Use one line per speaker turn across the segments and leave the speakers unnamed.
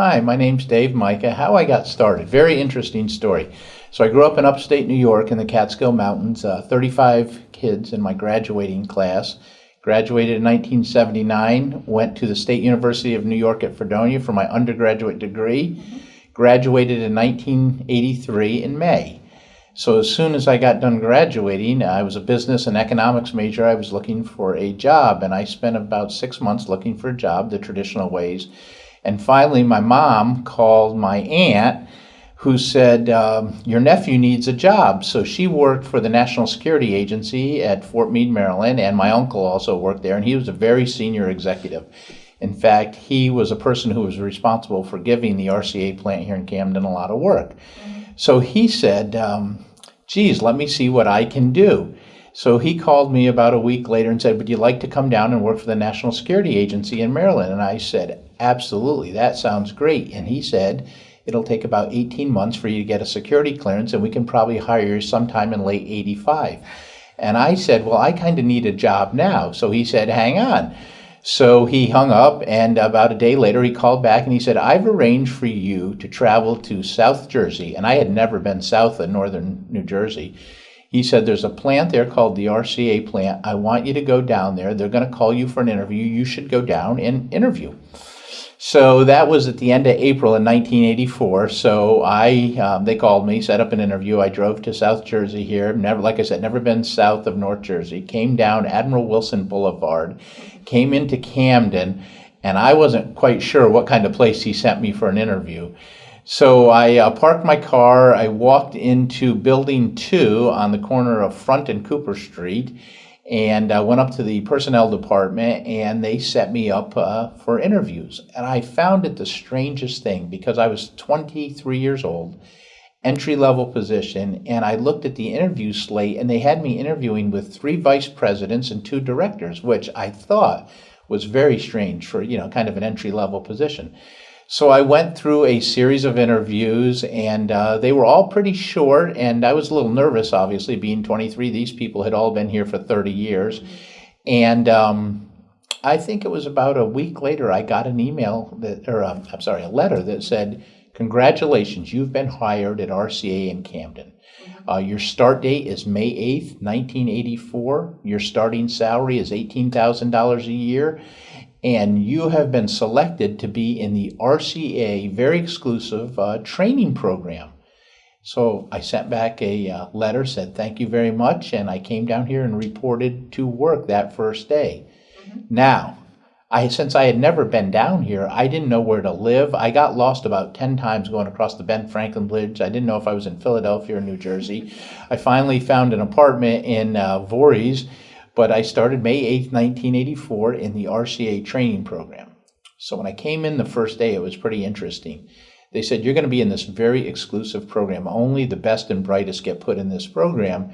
Hi, my name's Dave Micah. How I got started. Very interesting story. So I grew up in upstate New York in the Catskill Mountains, uh, 35 kids in my graduating class. Graduated in 1979, went to the State University of New York at Fredonia for my undergraduate degree. Graduated in 1983 in May. So as soon as I got done graduating, I was a business and economics major. I was looking for a job, and I spent about six months looking for a job the traditional ways and finally, my mom called my aunt who said, um, Your nephew needs a job. So she worked for the National Security Agency at Fort Meade, Maryland, and my uncle also worked there, and he was a very senior executive. In fact, he was a person who was responsible for giving the RCA plant here in Camden a lot of work. So he said, um, Geez, let me see what I can do. So he called me about a week later and said, Would you like to come down and work for the National Security Agency in Maryland? And I said, Absolutely, that sounds great. And he said, It'll take about 18 months for you to get a security clearance, and we can probably hire you sometime in late 85. And I said, Well, I kind of need a job now. So he said, Hang on. So he hung up, and about a day later, he called back and he said, I've arranged for you to travel to South Jersey. And I had never been south of northern New Jersey. He said, There's a plant there called the RCA plant. I want you to go down there. They're going to call you for an interview. You should go down and interview. So that was at the end of April in 1984. So I, um, they called me, set up an interview. I drove to South Jersey here. Never, like I said, never been south of North Jersey. Came down Admiral Wilson Boulevard, came into Camden, and I wasn't quite sure what kind of place he sent me for an interview. So I uh, parked my car. I walked into Building 2 on the corner of Front and Cooper Street and I uh, went up to the personnel department and they set me up uh, for interviews. And I found it the strangest thing because I was 23 years old, entry level position, and I looked at the interview slate and they had me interviewing with three vice presidents and two directors, which I thought was very strange for, you know, kind of an entry level position. So I went through a series of interviews, and uh, they were all pretty short. And I was a little nervous, obviously, being 23. These people had all been here for 30 years. And um, I think it was about a week later, I got an email that, or um, I'm sorry, a letter that said, Congratulations, you've been hired at RCA in Camden. Uh, your start date is May 8th, 1984. Your starting salary is $18,000 a year and you have been selected to be in the RCA very exclusive uh, training program. So I sent back a uh, letter, said thank you very much, and I came down here and reported to work that first day. Mm-hmm. Now, I since I had never been down here, I didn't know where to live. I got lost about 10 times going across the Ben Franklin Bridge. I didn't know if I was in Philadelphia or New Jersey. I finally found an apartment in uh, Voorhees but I started May 8, 1984 in the RCA training program. So when I came in the first day, it was pretty interesting. They said, You're going to be in this very exclusive program. Only the best and brightest get put in this program.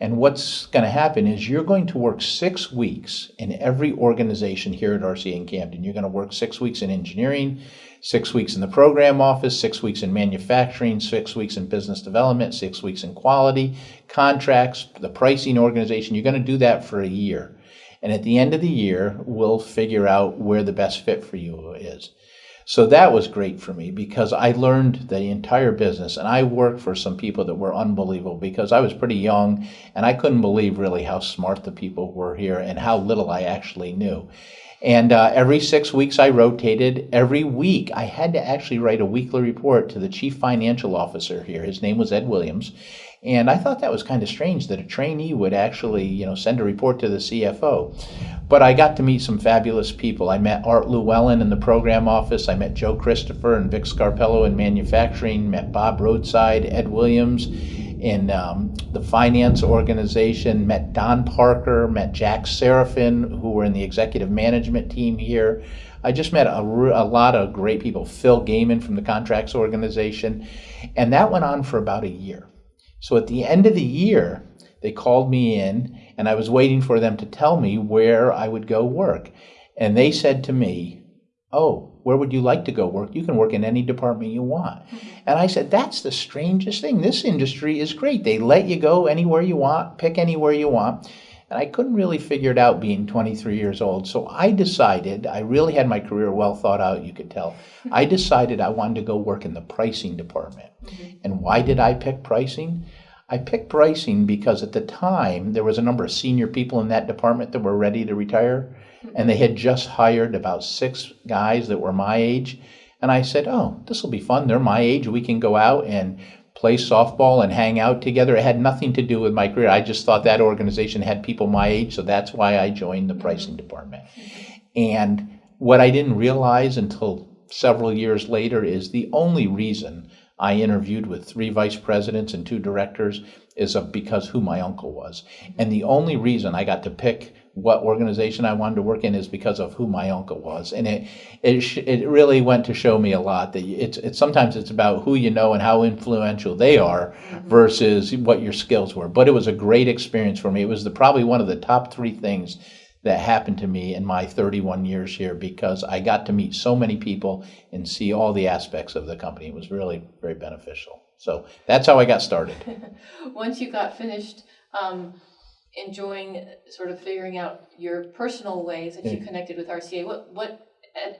And what's going to happen is you're going to work six weeks in every organization here at RCA in Camden. You're going to work six weeks in engineering, six weeks in the program office, six weeks in manufacturing, six weeks in business development, six weeks in quality, contracts, the pricing organization. You're going to do that for a year. And at the end of the year, we'll figure out where the best fit for you is. So that was great for me because I learned the entire business and I worked for some people that were unbelievable because I was pretty young and I couldn't believe really how smart the people were here and how little I actually knew. And uh, every six weeks, I rotated. Every week, I had to actually write a weekly report to the chief financial officer here. His name was Ed Williams. And I thought that was kind of strange that a trainee would actually, you know, send a report to the CFO. But I got to meet some fabulous people. I met Art Llewellyn in the program office. I met Joe Christopher and Vic Scarpello in manufacturing. Met Bob Roadside, Ed Williams in um, the finance organization, met Don Parker, met Jack Seraphin, who were in the executive management team here. I just met a, a lot of great people, Phil Gaiman from the contracts organization, and that went on for about a year. So at the end of the year, they called me in, and I was waiting for them to tell me where I would go work. And they said to me, Oh, where would you like to go work? You can work in any department you want. Mm-hmm. And I said, That's the strangest thing. This industry is great. They let you go anywhere you want, pick anywhere you want. And I couldn't really figure it out being 23 years old. So I decided, I really had my career well thought out, you could tell. I decided I wanted to go work in the pricing department. Mm-hmm. And why did I pick pricing? I picked pricing because at the time there was a number of senior people in that department that were ready to retire. And they had just hired about six guys that were my age. And I said, Oh, this will be fun. They're my age. We can go out and play softball and hang out together. It had nothing to do with my career. I just thought that organization had people my age, so that's why I joined the pricing department. And what I didn't realize until several years later is the only reason I interviewed with three vice presidents and two directors is because who my uncle was. And the only reason I got to pick what organization I wanted to work in is because of who my uncle was, and it it it really went to show me a lot that it's it's sometimes it's about who you know and how influential they are mm-hmm. versus what your skills were. But it was a great experience for me. It was the probably one of the top three things that happened to me in my 31 years here because I got to meet so many people and see all the aspects of the company. It was really very beneficial. So that's how I got started.
Once you got finished. Um, enjoying sort of figuring out your personal ways that you connected with RCA. What what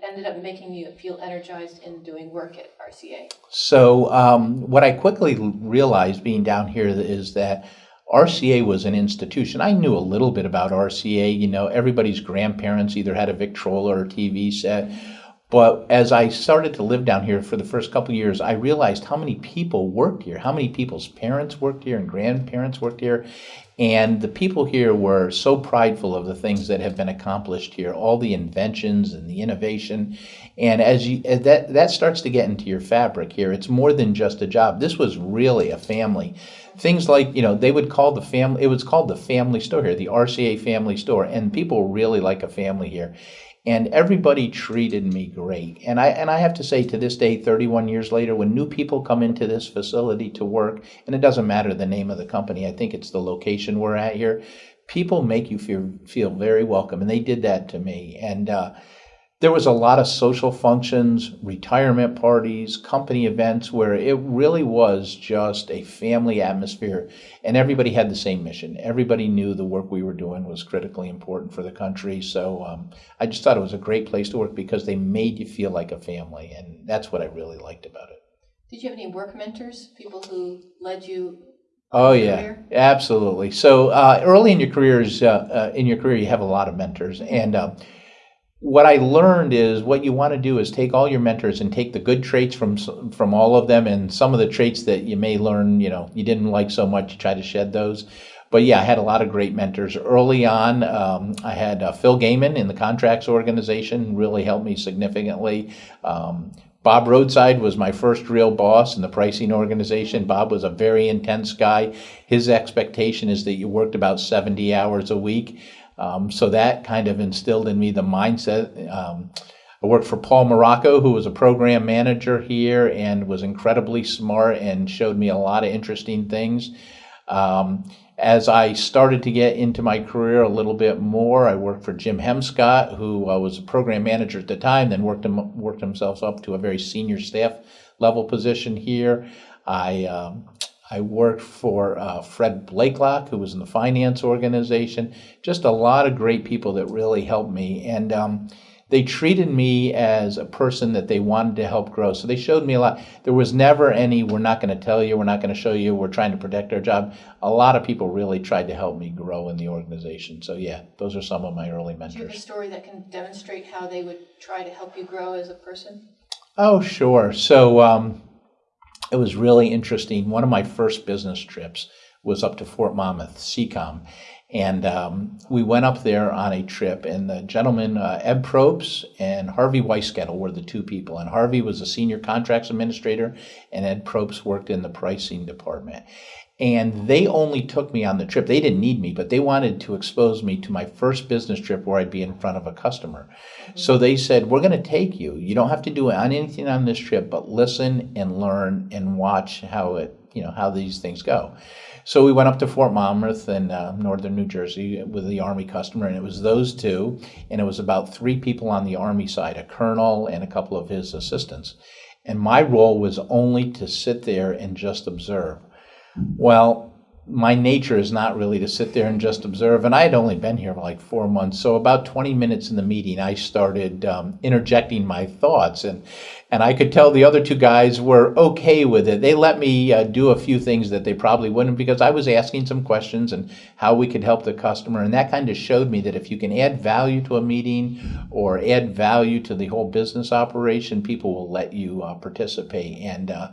ended up making you feel energized in doing work at RCA?
So um, what I quickly realized being down here is that RCA was an institution. I knew a little bit about RCA. You know, everybody's grandparents either had a Victrola or a TV set. But as I started to live down here for the first couple years, I realized how many people worked here, how many people's parents worked here and grandparents worked here. And the people here were so prideful of the things that have been accomplished here, all the inventions and the innovation. And as you as that that starts to get into your fabric here, it's more than just a job. This was really a family. Things like, you know, they would call the family it was called the family store here, the RCA family store, and people really like a family here and everybody treated me great. And I and I have to say to this day 31 years later when new people come into this facility to work and it doesn't matter the name of the company, I think it's the location we're at here, people make you feel feel very welcome and they did that to me. And uh, there was a lot of social functions, retirement parties, company events where it really was just a family atmosphere and everybody had the same mission. Everybody knew the work we were doing was critically important for the country. So um, I just thought it was a great place to work because they made you feel like a family. And that's what I really liked about it.
Did you have any work mentors, people who led you
Oh yeah, career? absolutely. So uh, early in your careers, uh, uh, in your career, you have a lot of mentors, and uh, what I learned is what you want to do is take all your mentors and take the good traits from from all of them, and some of the traits that you may learn, you know, you didn't like so much, you try to shed those. But yeah, I had a lot of great mentors early on. Um, I had uh, Phil Gaiman in the contracts organization, really helped me significantly. Um, Bob Roadside was my first real boss in the pricing organization. Bob was a very intense guy. His expectation is that you worked about 70 hours a week. Um, so that kind of instilled in me the mindset. Um, I worked for Paul Morocco, who was a program manager here and was incredibly smart and showed me a lot of interesting things. Um, as I started to get into my career a little bit more, I worked for Jim Hemscott, who uh, was a program manager at the time, then worked him, worked himself up to a very senior staff level position here. I um, I worked for uh, Fred Blakelock, who was in the finance organization. Just a lot of great people that really helped me. And um, they treated me as a person that they wanted to help grow. So they showed me a lot. There was never any, we're not going to tell you, we're not going to show you, we're trying to protect our job. A lot of people really tried to help me grow in the organization. So yeah, those are some of my early mentors. Do
you have a story that can demonstrate how they would try to help you grow as a person?
Oh, sure. So, um, it was really interesting. One of my first business trips was up to Fort Monmouth, CECOM. And um, we went up there on a trip, and the gentleman, uh, Ed Probes and Harvey Weiskettel, were the two people. And Harvey was a senior contracts administrator, and Ed Probes worked in the pricing department. And they only took me on the trip. They didn't need me, but they wanted to expose me to my first business trip where I'd be in front of a customer. Mm-hmm. So they said, We're going to take you. You don't have to do anything on this trip, but listen and learn and watch how it, you know, how these things go. So we went up to Fort Monmouth in uh, northern New Jersey with the Army customer, and it was those two, and it was about three people on the Army side, a colonel and a couple of his assistants. And my role was only to sit there and just observe. Well, my nature is not really to sit there and just observe. And I had only been here for like four months, so about 20 minutes in the meeting, I started um, interjecting my thoughts, and and I could tell the other two guys were okay with it. They let me uh, do a few things that they probably wouldn't because I was asking some questions and how we could help the customer, and that kind of showed me that if you can add value to a meeting or add value to the whole business operation, people will let you uh, participate. And uh,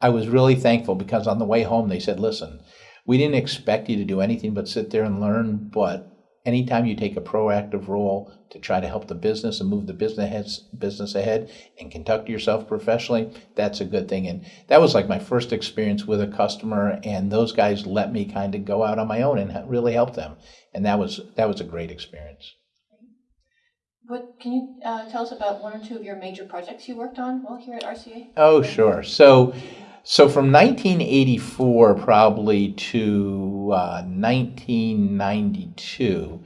I was really thankful because on the way home they said, "Listen." we didn't expect you to do anything but sit there and learn. But anytime you take a proactive role to try to help the business and move the business business ahead and conduct yourself professionally, that's a good thing. And that was like my first experience with a customer, and those guys let me kind of go out on my own and really help them, and that was that was a great experience.
What can you uh, tell us about one or two of your major projects you worked on while here at RCA?
Oh, sure. So. So from 1984 probably to uh, 1992,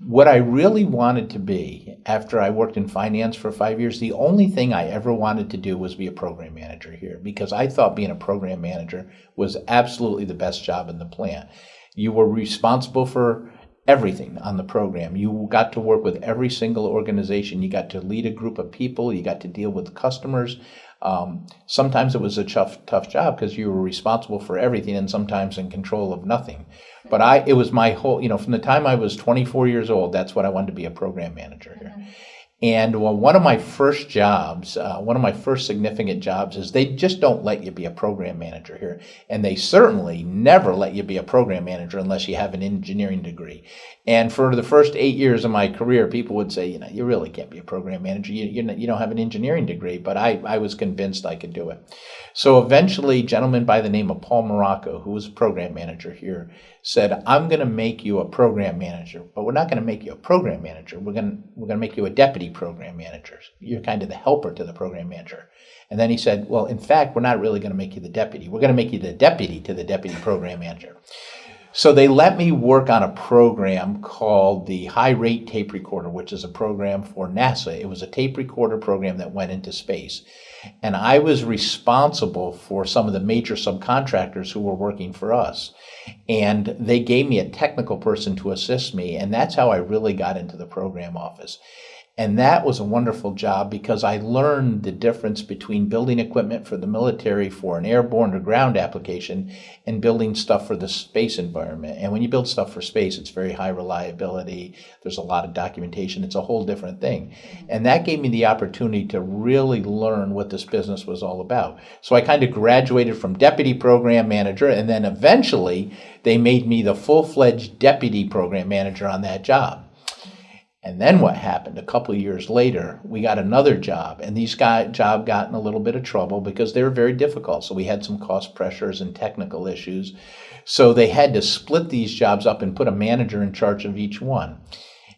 what I really wanted to be after I worked in finance for five years, the only thing I ever wanted to do was be a program manager here because I thought being a program manager was absolutely the best job in the plant. You were responsible for everything on the program. You got to work with every single organization. You got to lead a group of people. You got to deal with customers. Um, sometimes it was a tough, tough job because you were responsible for everything and sometimes in control of nothing. But I, it was my whole, you know, from the time I was 24 years old, that's what I wanted to be a program manager here. Mm-hmm. And one of my first jobs, uh, one of my first significant jobs is they just don't let you be a program manager here. And they certainly never let you be a program manager unless you have an engineering degree. And for the first eight years of my career, people would say, you know, you really can't be a program manager. You, you, you don't have an engineering degree. But I, I was convinced I could do it. So eventually, a gentleman by the name of Paul Morocco, who was a program manager here, said, I'm going to make you a program manager, but we're not going to make you a program manager. We're going to, we're going to make you a deputy program manager. You're kind of the helper to the program manager. And then he said, Well, in fact, we're not really going to make you the deputy. We're going to make you the deputy to the deputy program manager. So they let me work on a program called the High Rate Tape Recorder, which is a program for NASA. It was a tape recorder program that went into space. And I was responsible for some of the major subcontractors who were working for us. And they gave me a technical person to assist me. And that's how I really got into the program office. And that was a wonderful job because I learned the difference between building equipment for the military for an airborne or ground application and building stuff for the space environment. And when you build stuff for space, it's very high reliability. There's a lot of documentation. It's a whole different thing. Mm-hmm. And that gave me the opportunity to really learn what this business was all about. So I kind of graduated from deputy program manager and then eventually they made me the full-fledged deputy program manager on that job. And then what happened? A couple of years later, we got another job, and these guys job got in a little bit of trouble because they were very difficult. So we had some cost pressures and technical issues. So they had to split these jobs up and put a manager in charge of each one.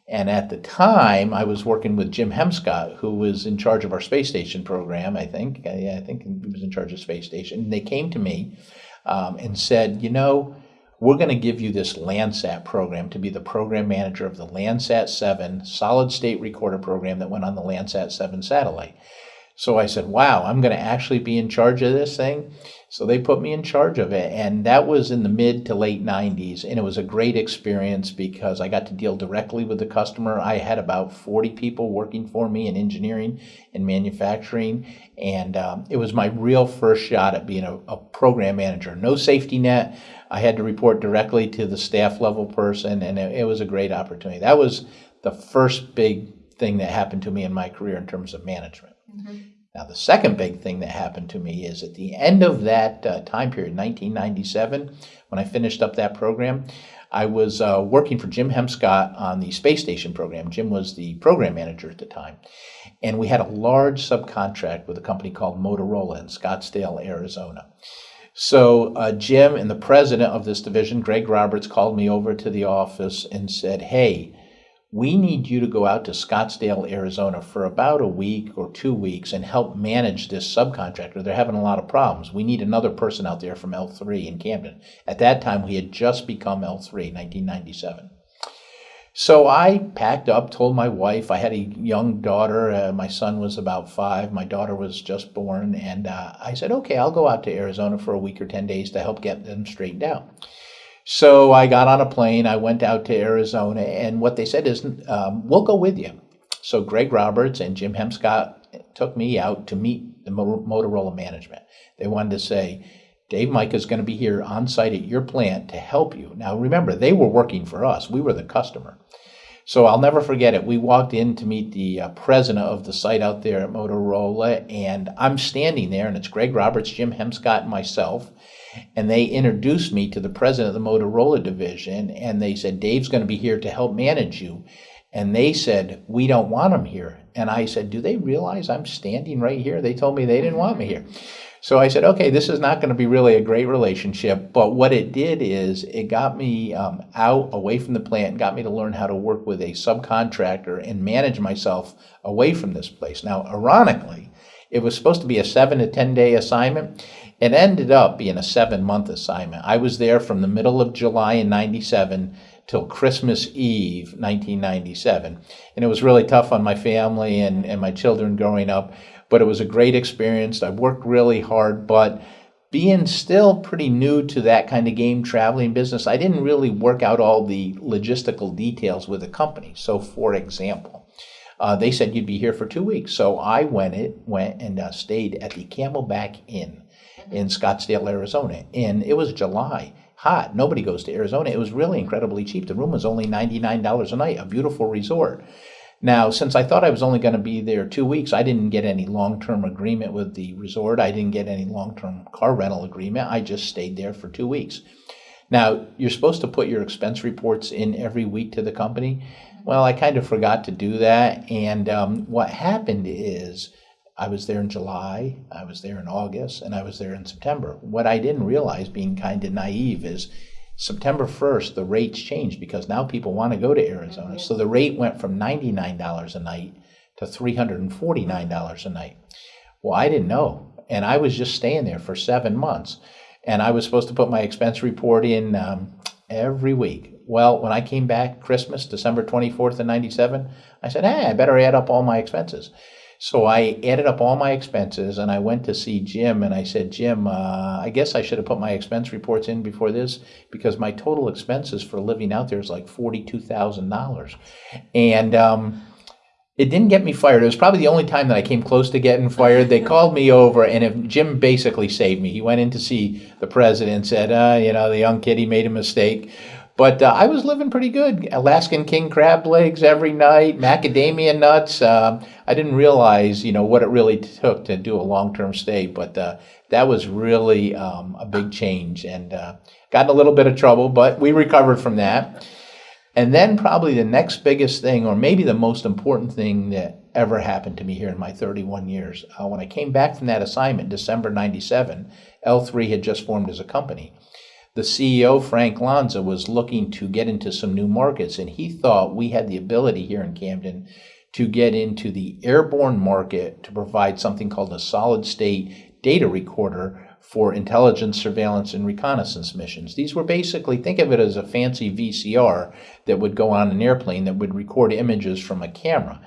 And at the time, I was working with Jim Hemscott, who was in charge of our space station program. I think, I think he was in charge of space station. And they came to me um, and said, you know we're going to give you this Landsat program to be the program manager of the Landsat 7 solid state recorder program that went on the Landsat 7 satellite. So I said, wow, I'm going to actually be in charge of this thing. So they put me in charge of it. And that was in the mid to late 90s. And it was a great experience because I got to deal directly with the customer. I had about 40 people working for me in engineering and manufacturing. And um, it was my real first shot at being a, a program manager. No safety net. I had to report directly to the staff level person. And it, it was a great opportunity. That was the first big thing that happened to me in my career in terms of management. Mm-hmm. Now, the second big thing that happened to me is at the end of that uh, time period, 1997, when I finished up that program, I was uh, working for Jim Hemscott on the space station program. Jim was the program manager at the time. And we had a large subcontract with a company called Motorola in Scottsdale, Arizona. So uh, Jim and the president of this division, Greg Roberts, called me over to the office and said, Hey, we need you to go out to Scottsdale, Arizona for about a week or two weeks and help manage this subcontractor. They're having a lot of problems. We need another person out there from L3 in Camden. At that time, we had just become L3, 1997. So I packed up, told my wife, I had a young daughter. Uh, my son was about five. My daughter was just born. And uh, I said, okay, I'll go out to Arizona for a week or 10 days to help get them straightened out. So I got on a plane. I went out to Arizona, and what they said is, um, "We'll go with you." So Greg Roberts and Jim Hemscott took me out to meet the Motorola management. They wanted to say, Dave Mike is going to be here on site at your plant to help you. Now, remember, they were working for us, we were the customer. So I'll never forget it. We walked in to meet the uh, president of the site out there at Motorola, and I'm standing there, and it's Greg Roberts, Jim Hemscott, and myself. And they introduced me to the president of the Motorola division, and they said, Dave's going to be here to help manage you. And they said, We don't want him here. And I said, Do they realize I'm standing right here? They told me they didn't want me here. So I said, okay, this is not going to be really a great relationship. But what it did is it got me um, out away from the plant, got me to learn how to work with a subcontractor and manage myself away from this place. Now, ironically, it was supposed to be a seven to 10 day assignment. It ended up being a seven month assignment. I was there from the middle of July in 97 till Christmas Eve 1997. And it was really tough on my family and, and my children growing up but it was a great experience. I worked really hard, but being still pretty new to that kind of game traveling business, I didn't really work out all the logistical details with the company. So, for example, uh, they said you'd be here for two weeks. So I went it went and uh, stayed at the Camelback Inn in Scottsdale, Arizona, and it was July, hot. Nobody goes to Arizona. It was really incredibly cheap. The room was only ninety nine dollars a night. A beautiful resort. Now, since I thought I was only going to be there two weeks, I didn't get any long term agreement with the resort. I didn't get any long term car rental agreement. I just stayed there for two weeks. Now, you're supposed to put your expense reports in every week to the company. Well, I kind of forgot to do that. And um, what happened is I was there in July, I was there in August, and I was there in September. What I didn't realize, being kind of naive, is September 1st, the rates changed because now people want to go to Arizona. So the rate went from $99 a night to $349 a night. Well, I didn't know. And I was just staying there for seven months. And I was supposed to put my expense report in um, every week. Well, when I came back Christmas, December 24th of 97, I said, hey, I better add up all my expenses. So I added up all my expenses and I went to see Jim and I said, Jim, uh, I guess I should have put my expense reports in before this because my total expenses for living out there is like $42,000. And, um, it didn't get me fired. It was probably the only time that I came close to getting fired. They called me over, and if Jim basically saved me. He went in to see the president, and said, uh, "You know, the young kid, he made a mistake." But uh, I was living pretty good. Alaskan king crab legs every night, macadamia nuts. Uh, I didn't realize, you know, what it really took to do a long-term stay, but uh, that was really um, a big change, and uh, got in a little bit of trouble, but we recovered from that. And then probably the next biggest thing, or maybe the most important thing that ever happened to me here in my 31 years, uh, when I came back from that assignment, December '97, L3 had just formed as a company the CEO, Frank Lanza, was looking to get into some new markets, and he thought we had the ability here in Camden to get into the airborne market to provide something called a solid state data recorder for intelligence, surveillance, and reconnaissance missions. These were basically, think of it as a fancy VCR that would go on an airplane that would record images from a camera.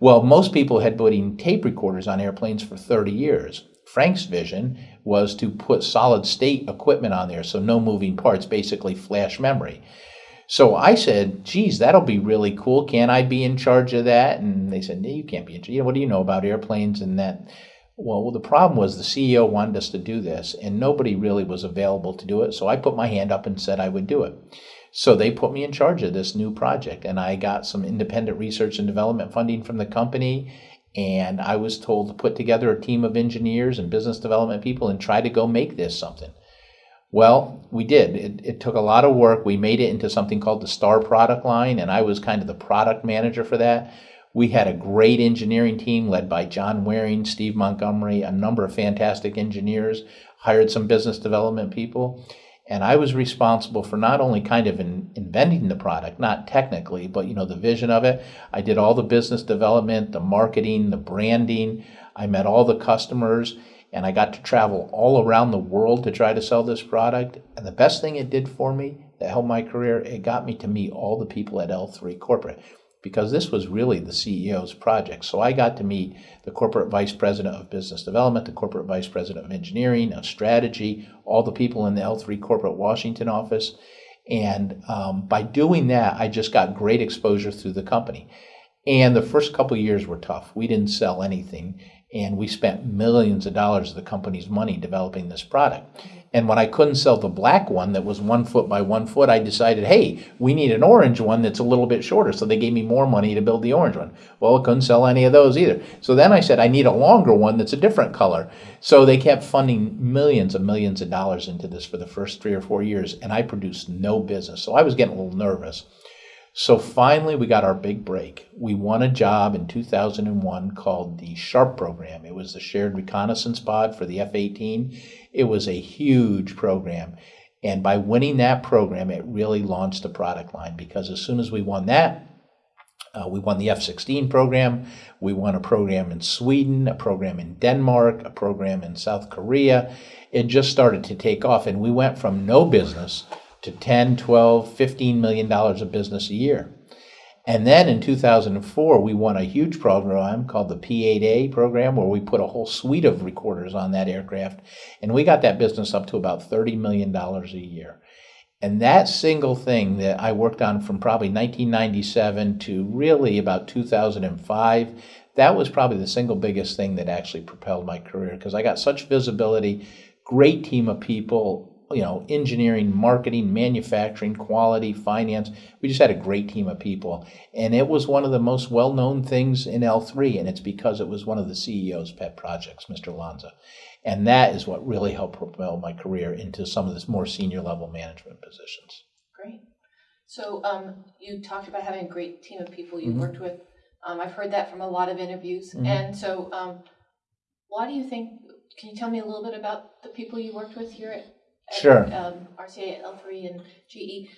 Well, most people had putting tape recorders on airplanes for 30 years. Frank's vision was to put solid state equipment on there, so no moving parts, basically flash memory. So I said, geez, that'll be really cool. Can I be in charge of that? And they said, no, you can't be in charge. What do you know about airplanes and that? Well, the problem was the CEO wanted us to do this, and nobody really was available to do it. So I put my hand up and said I would do it. So they put me in charge of this new project, and I got some independent research and development funding from the company and I was told to put together a team of engineers and business development people and try to go make this something. Well, we did. It, it, took a lot of work. We made it into something called the STAR product line, and I was kind of the product manager for that. We had a great engineering team led by John Waring, Steve Montgomery, a number of fantastic engineers, hired some business development people. And I was responsible for not only kind of in, inventing the product, not technically, but you know the vision of it. I did all the business development, the marketing, the branding. I met all the customers, and I got to travel all around the world to try to sell this product. And the best thing it did for me that helped my career, it got me to meet all the people at L3 Corporate because this was really the CEO's project. So I got to meet the corporate vice president of business development, the corporate vice president of engineering, of strategy, all the people in the L3 corporate Washington office. And um, by doing that, I just got great exposure through the company. And the first couple years were tough. We didn't sell anything, and we spent millions of dollars of the company's money developing this product. And when I couldn't sell the black one that was one foot by one foot, I decided, hey, we need an orange one that's a little bit shorter. So they gave me more money to build the orange one. Well, I couldn't sell any of those either. So then I said, I need a longer one that's a different color. So they kept funding millions and millions of dollars into this for the first three or four years, and I produced no business. So I was getting a little nervous. So finally, we got our big break. We won a job in 2001 called the SHARP program. It was the Shared Reconnaissance Pod for the F 18. It was a huge program. And by winning that program, it really launched the product line because as soon as we won that, uh, we won the F 16 program. We won a program in Sweden, a program in Denmark, a program in South Korea. It just started to take off, and we went from no business to 10, 12, 15 million dollars of business a year. And then in 2004, we won a huge program called the P8A program, where we put a whole suite of recorders on that aircraft. And we got that business up to about $30 million a year. And that single thing that I worked on from probably 1997 to really about 2005, that was probably the single biggest thing that actually propelled my career because I got such visibility, great team of people, you know, engineering, marketing, manufacturing, quality, finance. We just had a great team of people. And it was one of the most well known things in L3, and it's because it was one of the CEO's pet projects, Mr. Lanza. And that is what really helped propel my career into some of this more senior level management positions.
Great. So um, you talked about having a great team of people you mm-hmm. worked with. Um, I've heard that from a lot of interviews. Mm-hmm. And so, um, why do you think? Can you tell me a little bit about the people you worked with here at
Sure.
um, RCA, L3, and GE,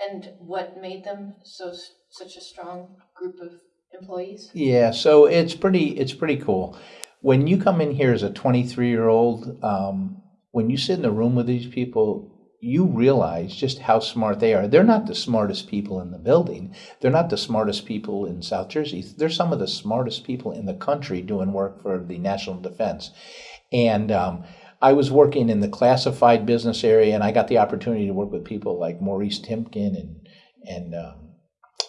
and what made them so such a strong group of employees?
Yeah, so it's pretty it's pretty cool. When you come in here as a 23 year old, um, when you sit in the room with these people, you realize just how smart they are. They're not the smartest people in the building. They're not the smartest people in South Jersey. They're some of the smartest people in the country doing work for the national defense. And um, I was working in the classified business area, and I got the opportunity to work with people like Maurice Timken and and um,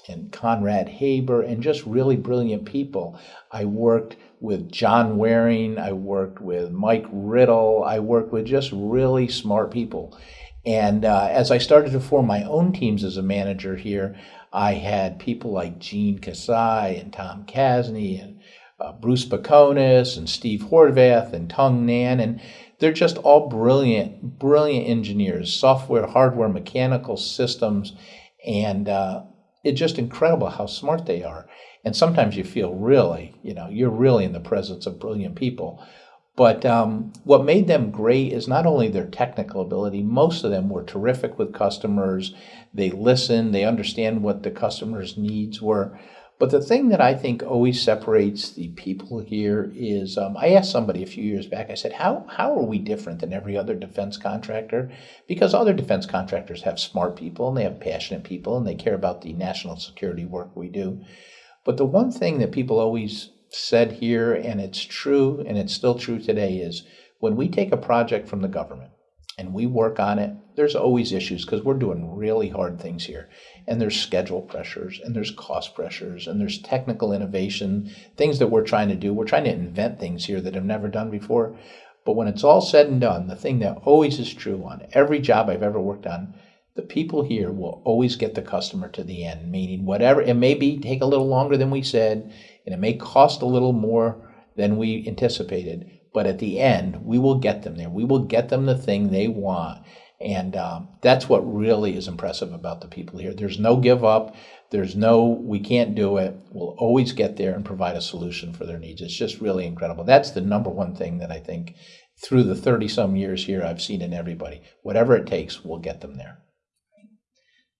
and Conrad Haber, and just really brilliant people. I worked with John Waring. I worked with Mike Riddle. I worked with just really smart people. And uh, as I started to form my own teams as a manager here, I had people like Gene Kasai and Tom Kasny and uh, Bruce Baconis and Steve Horvath and Tung Nan. And they're just all brilliant, brilliant engineers, software, hardware, mechanical systems, and uh, it's just incredible how smart they are. And sometimes you feel really, you know, you're really in the presence of brilliant people. But um, what made them great is not only their technical ability, most of them were terrific with customers. They listen, they understand what the customer's needs were. But the thing that I think always separates the people here is um, I asked somebody a few years back, I said, how, how are we different than every other defense contractor? Because other defense contractors have smart people and they have passionate people and they care about the national security work we do. But the one thing that people always said here, and it's true and it's still true today, is when we take a project from the government, and we work on it, there's always issues because we're doing really hard things here. And there's schedule pressures, and there's cost pressures, and there's technical innovation, things that we're trying to do. We're trying to invent things here that have never done before. But when it's all said and done, the thing that always is true on every job I've ever worked on, the people here will always get the customer to the end, meaning whatever it may be take a little longer than we said, and it may cost a little more than we anticipated but at the end, we will get them there. We will get them the thing they want. And um, that's what really is impressive about the people here. There's no give up. There's no, we can't do it. We'll always get there and provide a solution for their needs. It's just really incredible. That's the number one thing that I think through the 30 some years here I've seen in everybody. Whatever it takes, we'll get them there.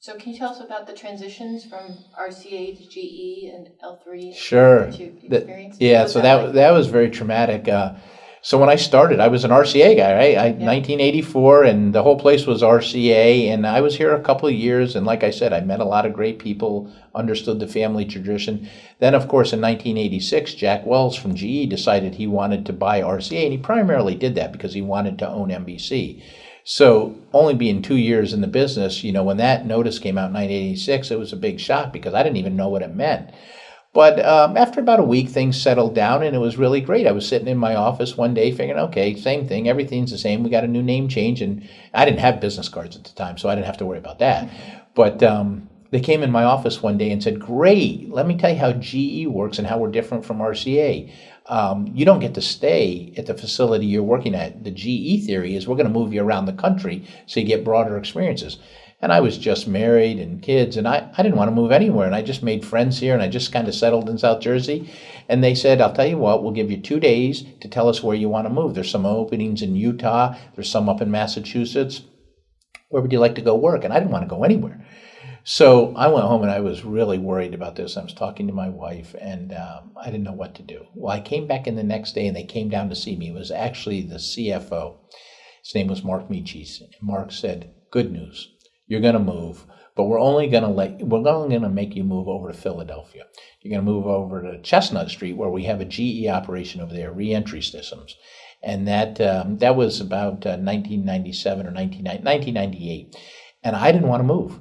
So can you tell us about the transitions from RCA to GE and L3?
Sure. The, yeah, so that, like? that was very traumatic. Uh, so when I started, I was an RCA guy, right? I, yeah. 1984, and the whole place was RCA, and I was here a couple of years. And like I said, I met a lot of great people, understood the family tradition. Then, of course, in 1986, Jack Welch from GE decided he wanted to buy RCA, and he primarily did that because he wanted to own NBC. So, only being two years in the business, you know, when that notice came out in 1986, it was a big shock because I didn't even know what it meant. But um, after about a week, things settled down and it was really great. I was sitting in my office one day figuring, okay, same thing, everything's the same. We got a new name change, and I didn't have business cards at the time, so I didn't have to worry about that. But um, they came in my office one day and said, Great, let me tell you how GE works and how we're different from RCA. Um, you don't get to stay at the facility you're working at. The GE theory is we're going to move you around the country so you get broader experiences. And I was just married and kids, and I, I didn't want to move anywhere. And I just made friends here, and I just kind of settled in South Jersey. And they said, I'll tell you what, we'll give you two days to tell us where you want to move. There's some openings in Utah, there's some up in Massachusetts. Where would you like to go work? And I didn't want to go anywhere. So I went home and I was really worried about this. I was talking to my wife and um, I didn't know what to do. Well, I came back in the next day and they came down to see me. It was actually the CFO. His name was Mark Michis. Mark said, Good news you're going to move, but we're only going to let we're only going to make you move over to Philadelphia. You're going to move over to Chestnut Street where we have a GE operation over there, reentry systems, and that um, that was about uh, 1997 or 1998, and I didn't want to move.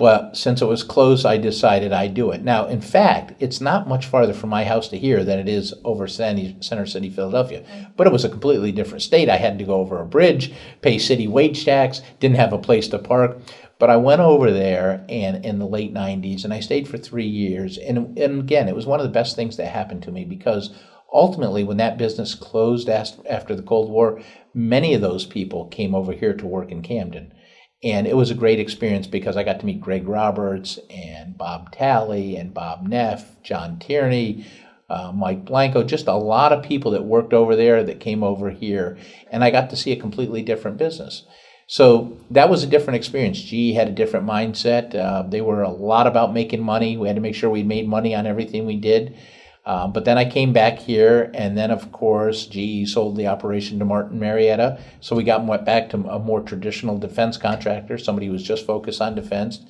But since it was close, I decided I'd do it. Now, in fact, it's not much farther from my house to here than it is over Center City, Philadelphia. But it was a completely different state. I had to go over a bridge, pay city wage tax, didn't have a place to park. But I went over there and in the late 90s and I stayed for three years. And, and again, it was one of the best things that happened to me because ultimately, when that business closed after the Cold War, many of those people came over here to work in Camden. And it was a great experience because I got to meet Greg Roberts and Bob Talley and Bob Neff, John Tierney, uh, Mike Blanco, just a lot of people that worked over there that came over here. And I got to see a completely different business. So that was a different experience. GE had a different mindset. Uh, they were a lot about making money. We had to make sure we made money on everything we did. Um, but then I came back here, and then of course GE sold the operation to Martin Marietta, so we got went back to a more traditional defense contractor, somebody who was just focused on defense.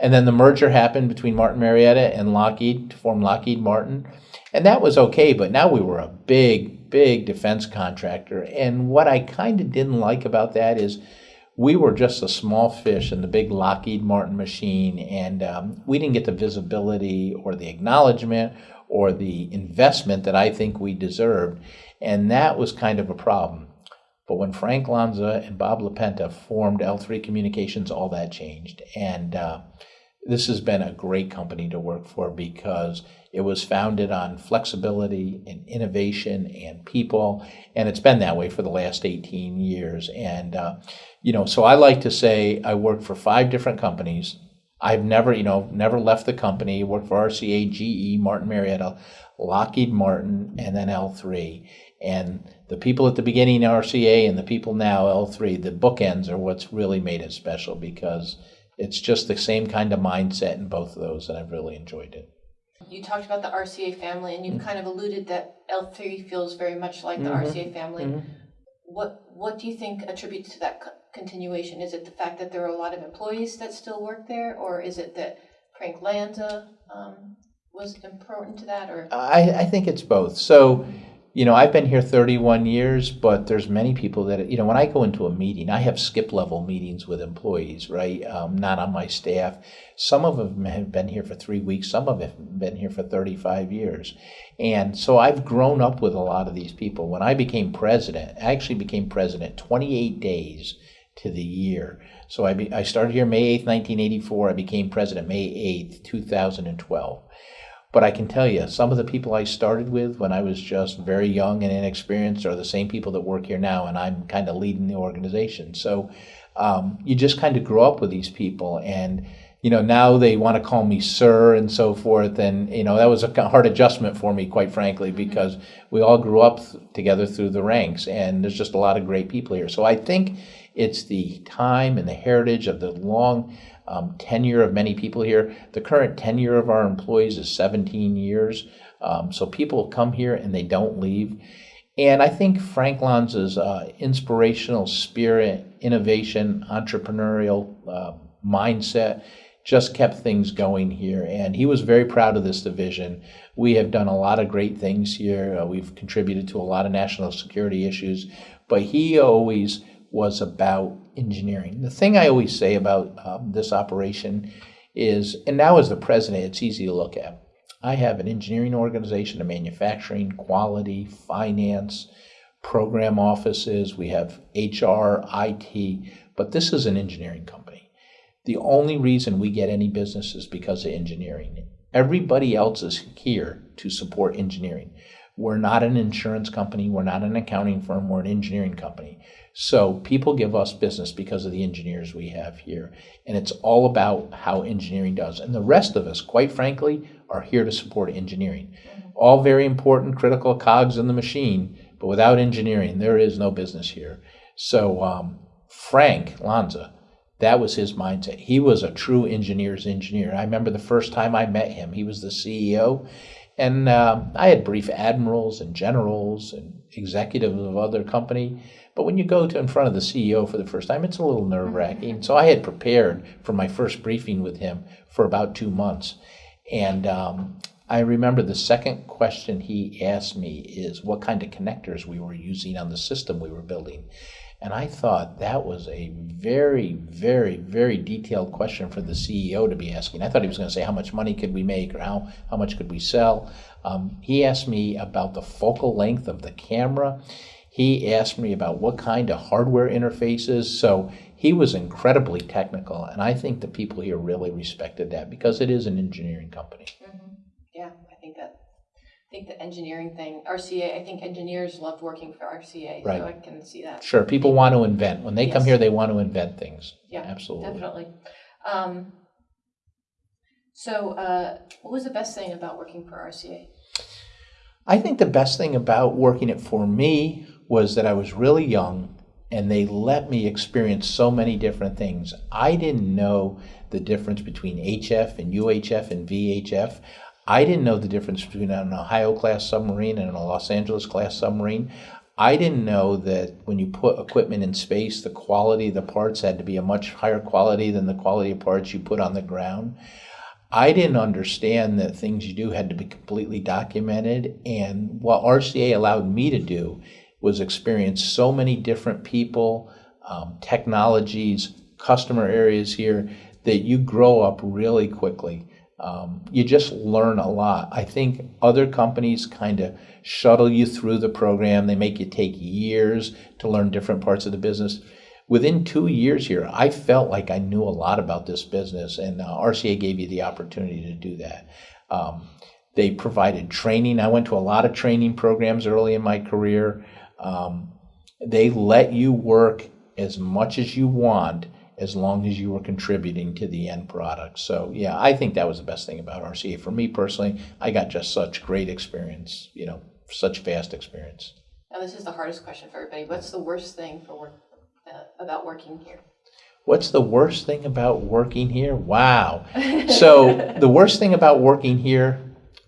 And then the merger happened between Martin Marietta and Lockheed to form Lockheed Martin, and that was okay. But now we were a big, big defense contractor, and what I kind of didn't like about that is we were just a small fish in the big Lockheed Martin machine, and um, we didn't get the visibility or the acknowledgement or the investment that I think we deserved. And that was kind of a problem. But when Frank Lanza and Bob LaPenta formed L3 Communications, all that changed. And uh, this has been a great company to work for because it was founded on flexibility and innovation and people. And it's been that way for the last 18 years. And, uh, you know, so I like to say I worked for five different companies I've never, you know, never left the company. Worked for RCA, GE, Martin Marietta, Lockheed Martin, and then L3. And the people at the beginning RCA and the people now L3, the bookends are what's really made it special because it's just the same kind of mindset in both of those, and I've really enjoyed it.
You talked about the RCA family, and you mm-hmm. kind of alluded that L3 feels very much like the mm-hmm. RCA family. Mm-hmm. What What do you think attributes to that continuation? Is it the fact that there are a lot of employees that still work there, or is it that Frank Lanza um, was important to that? Or
I, I think it's both. So you know, I've been here 31 years, but there's many people that, you know, when I go into a meeting, I have skip level meetings with employees, right? Um, not on my staff. Some of them have been here for three weeks. Some of them have been here for 35 years. And so I've grown up with a lot of these people. When I became president, I actually became president 28 days to the year. So I, be, I started here May 8th, 1984. I became president May 8th, 2012. But I can tell you, some of the people I started with when I was just very young and inexperienced are the same people that work here now, and I'm kind of leading the organization. So um, you just kind of grow up with these people, and you know now they want to call me sir and so forth, and you know that was a hard adjustment for me, quite frankly, mm-hmm. because we all grew up together through the ranks, and there's just a lot of great people here. So I think it's the time and the heritage of the long um, tenure of many people here. The current tenure of our employees is 17 years. Um, so people come here and they don't leave. And I think Frank Lanza's uh, inspirational spirit, innovation, entrepreneurial uh, mindset just kept things going here. And he was very proud of this division. We have done a lot of great things here. Uh, we've contributed to a lot of national security issues. But he always was about engineering. The thing I always say about um, this operation is, and now as the president, it's easy to look at. I have an engineering organization, a manufacturing, quality, finance, program offices, we have HR, IT, but this is an engineering company. The only reason we get any business is because of engineering. Everybody else is here to support engineering. We're not an insurance company, we're not an accounting firm, we're an engineering company. So people give us business because of the engineers we have here. And it's all about how engineering does. And the rest of us, quite frankly, are here to support engineering. All very important, critical cogs in the machine, but without engineering, there is no business here. So um, Frank Lanza, that was his mindset. He was a true engineer's engineer. I remember the first time I met him, he was the CEO, and um, I had brief admirals and generals and executives of other company. But when you go to in front of the CEO for the first time, it's a little nerve wracking. So I had prepared for my first briefing with him for about two months. And um, I remember the second question he asked me is what kind of connectors we were using on the system we were building. And I thought that was a very, very, very detailed question for the CEO to be asking. I thought he was going to say how much money could we make or how, how much could we sell. Um, he asked me about the focal length of the camera. He asked me about what kind of hardware interfaces. So he was incredibly technical, and I think the people here really respected that because it is an engineering company.
Mm-hmm. Yeah, I think that, I think the engineering thing, RCA, I think engineers loved working for RCA,
Right.
so I can see that.
Sure, people want to invent. When they come here, they want to invent things.
Yeah,
Absolutely.
Definitely. Um, so, uh, what was the best thing about working for RCA?
I think the best thing about working it for me was that I was really young and they let me experience so many different things. I didn't know the difference between HF and UHF and VHF. I didn't know the difference between an Ohio class submarine and a Los Angeles class submarine. I didn't know that when you put equipment in space, the quality of the parts had to be a much higher quality than the quality of parts you put on the ground. I didn't understand that things you do had to be completely documented. And what RCA allowed me to do was experience so many different people, um, technologies, customer areas here that you grow up really quickly. Um, you just learn a lot. I think other companies kind of shuttle you through the program. They make you take years to learn different parts of the business within two years here, I felt like I knew a lot about this business, and uh, RCA gave you the opportunity to do that. Um, they provided training. I went to a lot of training programs early in my career. Um, they let you work as much as you want as long as you were contributing to the end product. So, yeah, I think that was the best thing about RCA. For me personally, I got just such great experience, you know, such vast experience.
Now, this is the hardest question for everybody. What's the worst thing for work, uh, about working here?
What's the worst thing about working here? Wow. So, the worst thing about working here,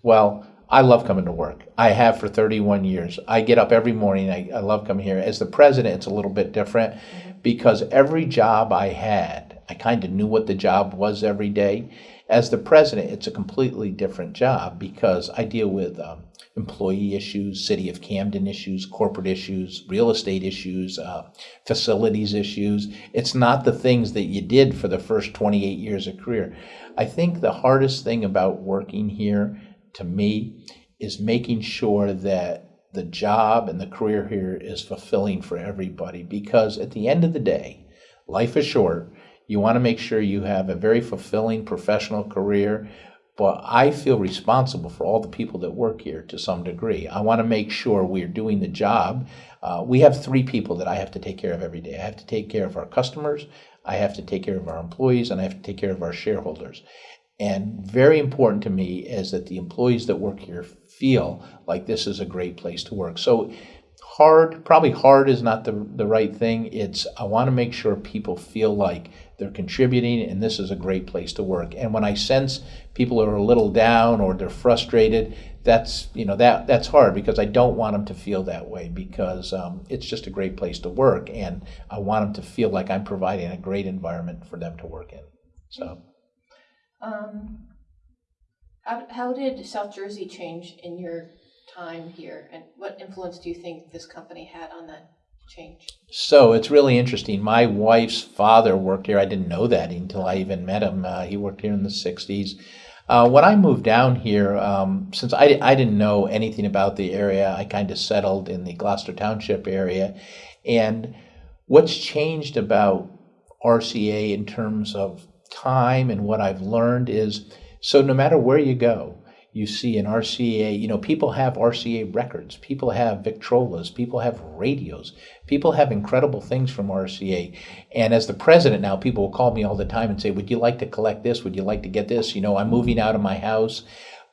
well, I love coming to work. I have for 31 years. I get up every morning. I, I love coming here. As the president, it's a little bit different because every job I had, I kind of knew what the job was every day. As the president, it's a completely different job because I deal with um, employee issues, city of Camden issues, corporate issues, real estate issues, uh, facilities issues. It's not the things that you did for the first 28 years of career. I think the hardest thing about working here to me is making sure that the job and the career here is fulfilling for everybody because at the end of the day, life is short. You want to make sure you have a very fulfilling professional career, but I feel responsible for all the people that work here to some degree. I want to make sure we're doing the job. Uh, we have three people that I have to take care of every day. I have to take care of our customers, I have to take care of our employees, and I have to take care of our shareholders. And very important to me is that the employees that work here feel like this is a great place to work. So hard, probably hard is not the, the right thing. It's I want to make sure people feel like they're contributing and this is a great place to work. And when I sense people are a little down or they're frustrated, that's you know that that's hard because I don't want them to feel that way because um, it's just a great place to work and I want them to feel like I'm providing a great environment for them to work in. So.
Um, how, how did South Jersey change in your time here, and what influence do you think this company had on that? change?
So it's really interesting. My wife's father worked here. I didn't know that until I even met him. Uh, he worked here in the 60s. Uh, when I moved down here, um, since I, I didn't know anything about the area, I kind of settled in the Gloucester Township area. And what's changed about RCA in terms of time and what I've learned is so no matter where you go, you see an RCA, you know, people have RCA records, people have Victrolas, people have radios, people have incredible things from RCA. And as the president now, people will call me all the time and say, Would you like to collect this? Would you like to get this? You know, I'm moving out of my house.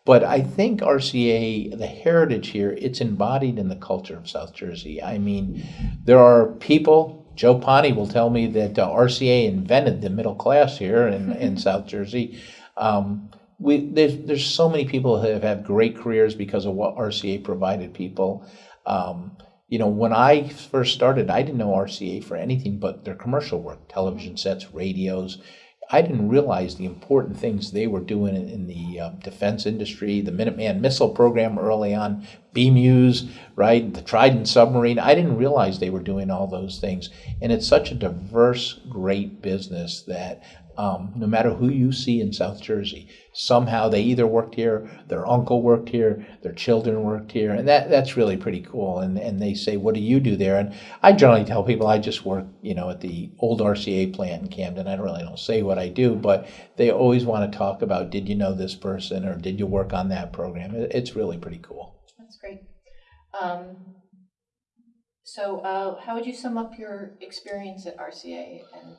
But I think RCA, the heritage here, it's embodied in the culture of South Jersey. I mean, there are people, Joe Pani will tell me that uh, RCA invented the middle class here in, in South Jersey. Um, we there's there's so many people who have had great careers because of what RCA provided people. Um, you know, when I first started, I didn't know RCA for anything but their commercial work, television sets, radios. I didn't realize the important things they were doing in, the uh, defense industry, the Minuteman missile program early on, BMEWS, right, the Trident submarine. I didn't realize they were doing all those things. And it's such a diverse, great business that um, no matter who you see in South Jersey, somehow they either worked here, their uncle worked here, their children worked here, and that that's really pretty cool. And and they say, "What do you do there?" And I generally tell people I just work, you know, at the old RCA plant in Camden. I don't really don't say what I do, but they always want to talk about, "Did you know this person?" or "Did you work on that program?" It's really pretty cool.
That's great. Um, so, uh, how would you sum up your experience at RCA and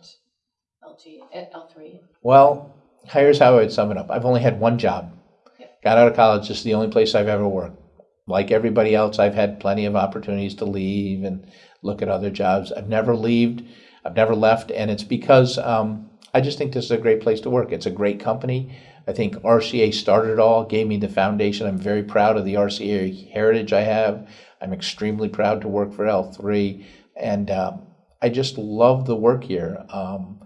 LG L3?
Well, here's how I would sum it up. I've only had one job.
Yeah.
Got out of college, just the only place I've ever worked. Like everybody else, I've had plenty of opportunities to leave and look at other jobs. I've never left. I've never left, and it's because um, I just think this is a great place to work. It's a great company. I think RCA started it all, gave me the foundation. I'm very proud of the RCA heritage I have. I'm extremely proud to work for L3, and um, I just love the work here. Um,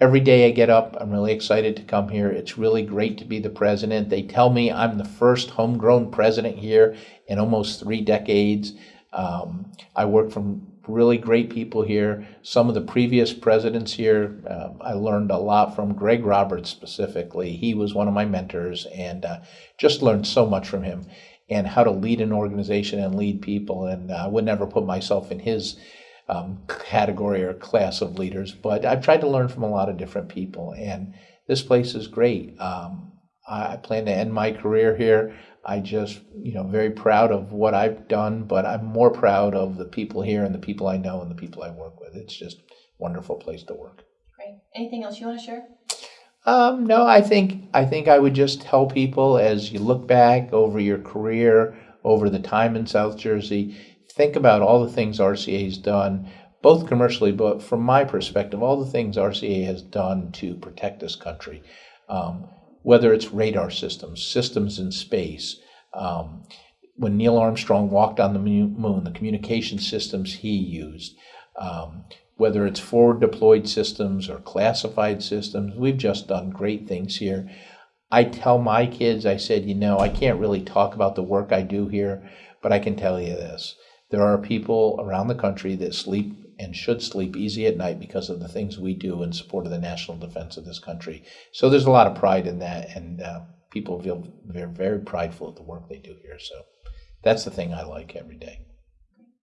every day I get up, I'm really excited to come here. It's really great to be the president. They tell me I'm the first homegrown president here in almost three decades. Um, I work from really great people here. Some of the previous presidents here, um, I learned a lot from Greg Roberts specifically. He was one of my mentors and uh, just learned so much from him and how to lead an organization and lead people. And uh, I would never put myself in his um, category or class of leaders, but I've tried to learn from a lot of different people, and this place is great. Um, I, I plan to end my career here. I just, you know, very proud of what I've done, but I'm more proud of the people here and the people I know and the people I work with. It's just a wonderful place to work.
Great. Anything else you want to share?
Um, no, I think I think I would just tell people as you look back over your career, over the time in South Jersey, think about all the things RCA has done, both commercially, but from my perspective, all the things RCA has done to protect this country, um, whether it's radar systems, systems in space. Um, when Neil Armstrong walked on the moon, the communication systems he used, um, whether it's forward deployed systems or classified systems, we've just done great things here. I tell my kids, I said, you know, I can't really talk about the work I do here, but I can tell you this there are people around the country that sleep and should sleep easy at night because of the things we do in support of the national defense of this country. So there's a lot of pride in that, and uh, people feel very, very prideful of the work they do here. So that's the thing I like every day.